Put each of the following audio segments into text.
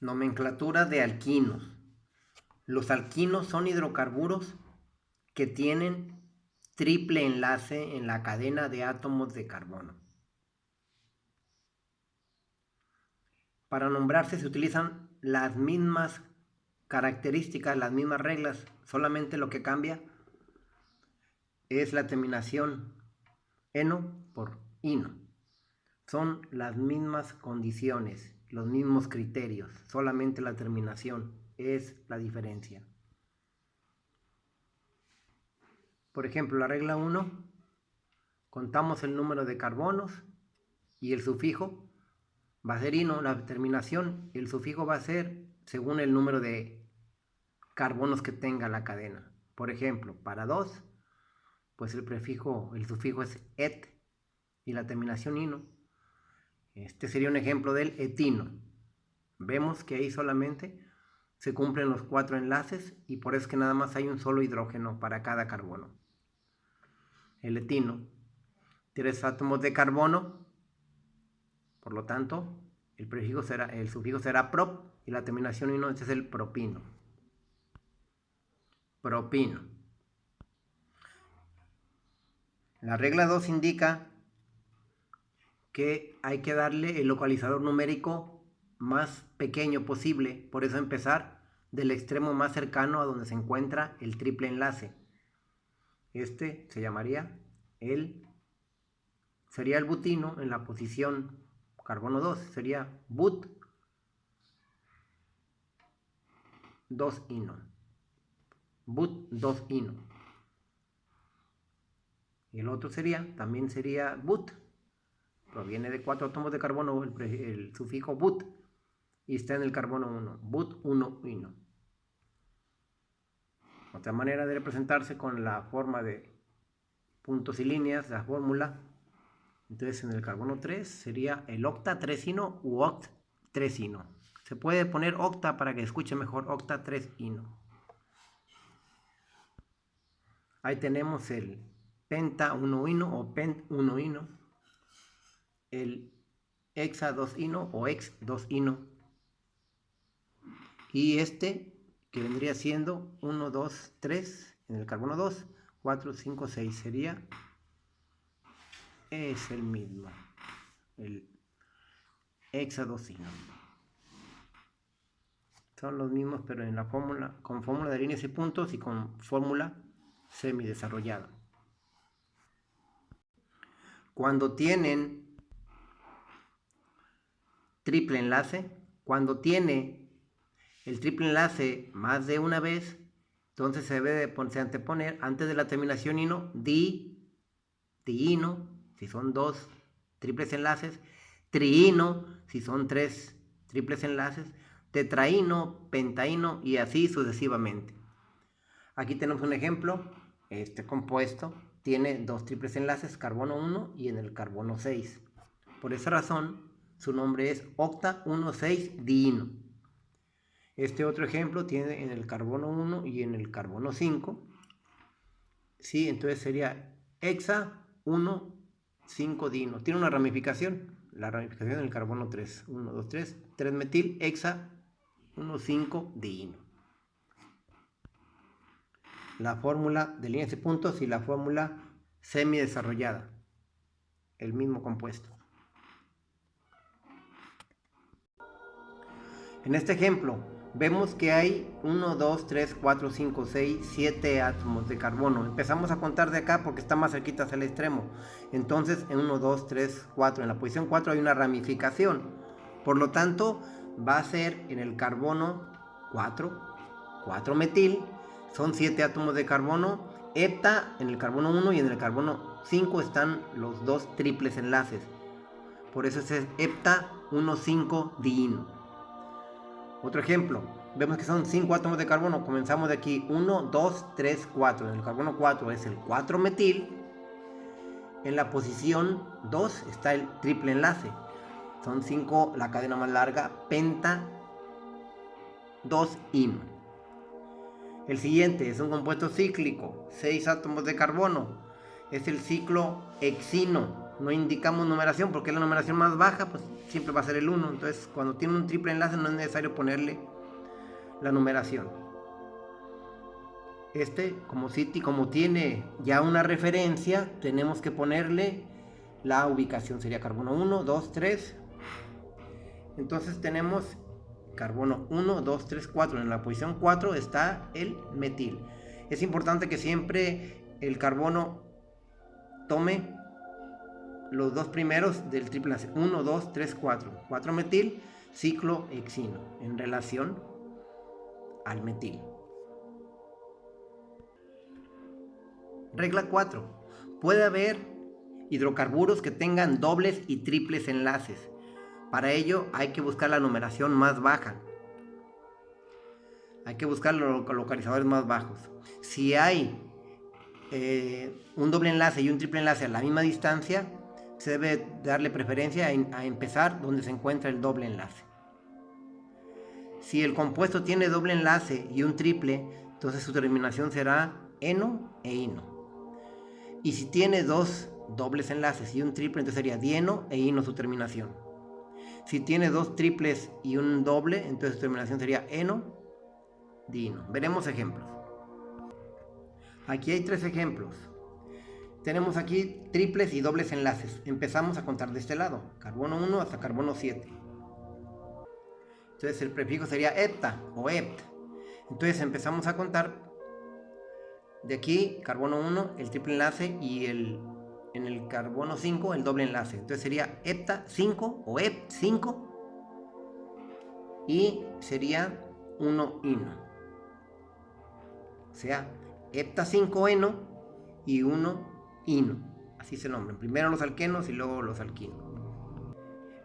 Nomenclatura de alquinos. Los alquinos son hidrocarburos que tienen triple enlace en la cadena de átomos de carbono. Para nombrarse se utilizan las mismas características, las mismas reglas, solamente lo que cambia es la terminación eno por ino. Son las mismas condiciones, los mismos criterios, solamente la terminación es la diferencia. Por ejemplo, la regla 1, contamos el número de carbonos y el sufijo va a ser ino, la terminación, el sufijo va a ser según el número de carbonos que tenga la cadena. Por ejemplo, para 2, pues el prefijo, el sufijo es et y la terminación ino. Este sería un ejemplo del etino. Vemos que ahí solamente se cumplen los cuatro enlaces y por eso es que nada más hay un solo hidrógeno para cada carbono. El etino, tres átomos de carbono, por lo tanto, el prefijo será, el sufijo será prop y la terminación ino, este es el propino. Propino. La regla 2 indica que hay que darle el localizador numérico más pequeño posible, por eso empezar del extremo más cercano a donde se encuentra el triple enlace. Este se llamaría el, sería el butino en la posición carbono 2, sería but 2 ino. But 2 ino. Y el otro sería, también sería but. Proviene de cuatro átomos de carbono el, sufijo but. Y está en el carbono 1. But 1 ino. Otra manera de representarse con la forma de puntos y líneas, la fórmula entonces en el carbono 3 sería el octa 3-ino u oct 3-ino. Se puede poner octa para que escuche mejor octa 3-ino. Ahí tenemos el penta 1-ino o pent 1-ino. El hexa 2-ino o ex 2-ino. Y este que vendría siendo 1, 2, 3 en el carbono 2, 4, 5, 6 sería es el mismo, el hexadocino. Son los mismos, pero en la fórmula, con fórmula de líneas y puntos y con fórmula semidesarrollada. Cuando tienen triple enlace, cuando tiene el triple enlace más de una vez, entonces se debe de anteponer antes de la terminación ino, di, diino, si son dos triples enlaces, triino, si son tres triples enlaces, tetraíno, pentaíno y así sucesivamente. Aquí tenemos un ejemplo, este compuesto tiene dos triples enlaces, carbono 1 y en el carbono 6. Por esa razón, su nombre es octa 1,6-diino. Este otro ejemplo tiene en el carbono 1 y en el carbono 5. Sí, entonces sería hexa 1 5 dino. Tiene una ramificación, la ramificación del carbono 3. 1, 2, 3. 3 metil, hexa, 1, 5 dino. La fórmula de líneas de puntos y la fórmula semi desarrollada. El mismo compuesto. En este ejemplo, vemos que hay 1, 2, 3, 4, 5, 6, 7 átomos de carbono. Empezamos a contar de acá porque está más cerquita hacia el extremo. Entonces en 1, 2, 3, 4, en la posición 4 hay una ramificación. Por lo tanto, va a ser en el carbono 4, 4 metil, son 7 átomos de carbono, hepta en el carbono 1 y en el carbono 5 están los dos triples enlaces. Por eso es hepta 1, 5 diino. Otro ejemplo, vemos que son 5 átomos de carbono, comenzamos de aquí, 1, 2, 3, 4, en el carbono 4 es el 4 metil, en la posición 2 está el triple enlace, son 5 la cadena más larga, penta 2 in. El siguiente es un compuesto cíclico, 6 átomos de carbono, es el ciclo hexino, no indicamos numeración porque es la numeración más baja, pues siempre va a ser el 1. Entonces, cuando tiene un triple enlace no es necesario ponerle la numeración. Este, como, City, como tiene ya una referencia, tenemos que ponerle la ubicación. Sería carbono 1, 2, 3. Entonces tenemos carbono 1, 2, 3, 4. En la posición 4 está el metil. Es importante que siempre el carbono tome los dos primeros del triple enlace. 1, 2, 3, 4. 4 metil, ciclo hexino en relación al metil. Regla 4. Puede haber hidrocarburos que tengan dobles y triples enlaces. Para ello hay que buscar la numeración más baja. Hay que buscar los localizadores más bajos. Si hay eh, un doble enlace y un triple enlace a la misma distancia, se debe darle preferencia a, empezar donde se encuentra el doble enlace. Si el compuesto tiene doble enlace y un triple, entonces su terminación será eno e ino. Y si tiene dos dobles enlaces y un triple, entonces sería dieno e ino su terminación. Si tiene dos triples y un doble, entonces su terminación sería eno, dino. Veremos ejemplos. Aquí hay tres ejemplos. Tenemos aquí triples y dobles enlaces. Empezamos a contar de este lado. Carbono 1 hasta carbono 7. Entonces el prefijo sería hepta o hept. Entonces empezamos a contar de aquí, carbono 1, el triple enlace y el, en el carbono 5 el doble enlace. Entonces sería hepta 5 o hept 5 y sería 1 ino. O sea, hepta 5 eno y 1 ino. Así se nombran. Primero los alquenos y luego los alquinos.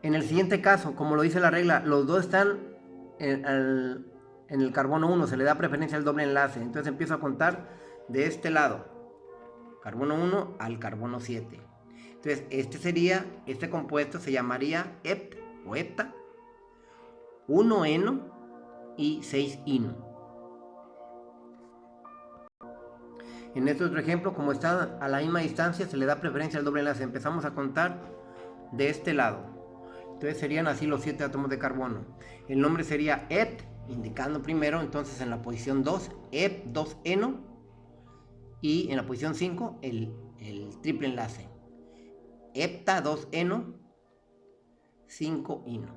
En el siguiente caso, como lo dice la regla, los dos están en el, carbono 1, se le da preferencia al doble enlace. Entonces empiezo a contar de este lado, carbono 1 al carbono 7. Entonces, este sería, este compuesto se llamaría hept o hepta, 1 eno y 6 ino. En este otro ejemplo, como está a la misma distancia, se le da preferencia al doble enlace. Empezamos a contar de este lado. Entonces serían así los 7 átomos de carbono. El nombre sería hept, indicando primero, entonces en la posición 2, ep 2 eno y en la posición 5 el, triple enlace. Hepta 2 eno, 5 ino.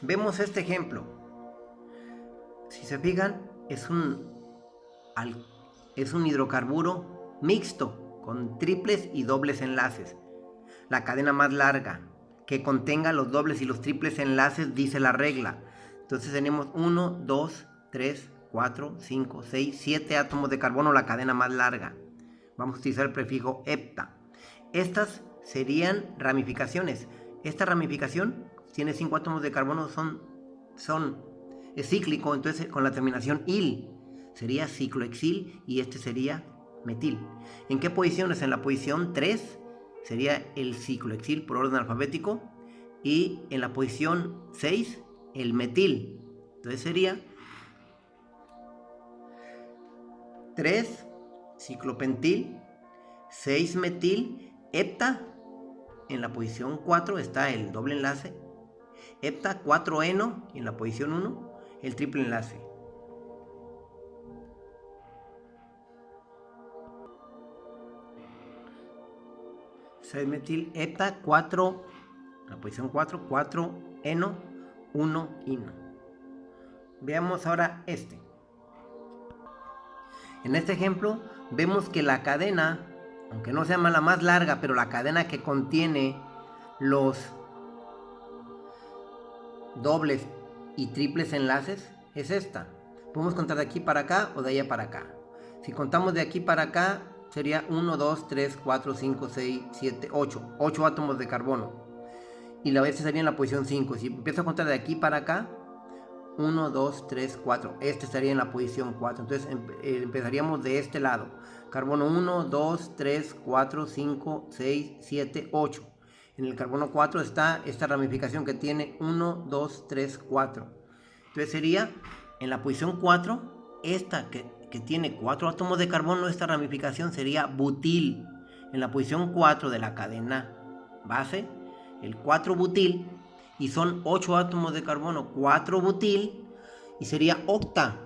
Vemos este ejemplo. Si se fijan, es un, es un hidrocarburo mixto con triples y dobles enlaces. La cadena más larga que contenga los dobles y los triples enlaces dice la regla. Entonces tenemos 1, 2, 3, 4, 5, 6, 7 átomos de carbono, la cadena más larga. Vamos a utilizar el prefijo hepta. Estas serían ramificaciones. Esta ramificación tiene 5 átomos de carbono, son, son, cíclico, entonces con la terminación il sería ciclohexil y este sería metil. ¿En qué posiciones? En la posición 3 sería el ciclohexil por orden alfabético y en la posición 6 el metil. Entonces sería 3 ciclopentil, 6 metil, hepta, en la posición 4 está el doble enlace, hepta 4 eno, y en la posición 1 el triple enlace. Metil hepta 4 en la posición 4 4 eno 1 ino veamos ahora este en este ejemplo vemos que la cadena, aunque no sea la más larga, pero la cadena que contiene los dobles y triples enlaces es esta. Podemos contar de aquí para acá o de allá para acá. Si contamos de aquí para acá, sería 1, 2, 3, 4, 5, 6, 7, 8. 8 átomos de carbono. Y la vez sería en la posición 5. Si empiezo a contar de aquí para acá, 1, 2, 3, 4. Este estaría en la posición 4. Entonces eh, empezaríamos de este lado. Carbono 1, 2, 3, 4, 5, 6, 7, 8. En el carbono 4 está esta ramificación que tiene 1, 2, 3, 4. Entonces sería en la posición 4, esta que, que tiene 4 átomos de carbono, esta ramificación sería butil. en la posición 4 de la cadena base, el 4-butil, y son 8 átomos de carbono, 4-butil, y sería octa.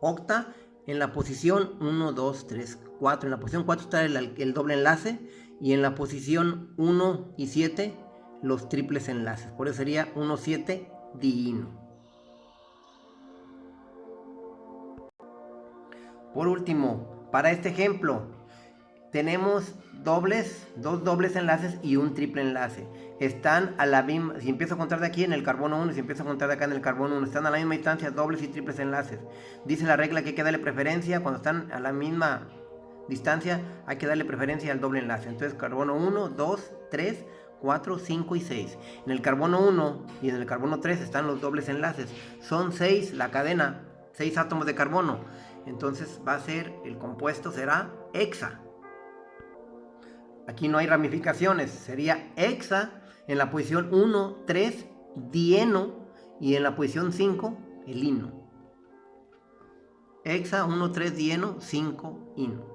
Octa en la posición 1, 2, 3, 4. En la posición 4 está el, doble enlace, y en la posición 1 y 7 los triples enlaces. Por eso sería 1,7 diino. Por último, para este ejemplo, tenemos dobles, dos dobles enlaces y un triple enlace. Están a la misma, si empiezo a contar de aquí en el carbono 1 si empiezo a contar de acá en el carbono 1, están a la misma distancia dobles y triples enlaces. Dice la regla que hay que darle preferencia, cuando están a la misma distancia hay que darle preferencia al doble enlace. Entonces carbono 1, 2, 3, 4, 5 y 6. En el carbono 1 y en el carbono 3 están los dobles enlaces. Son 6 la cadena, 6 átomos de carbono. Entonces va a ser, el compuesto será hexa. Aquí no hay ramificaciones, sería hexa en la posición 1, 3, dieno y en la posición 5, el hino. Hexa 1, 3, dieno, 5, hino.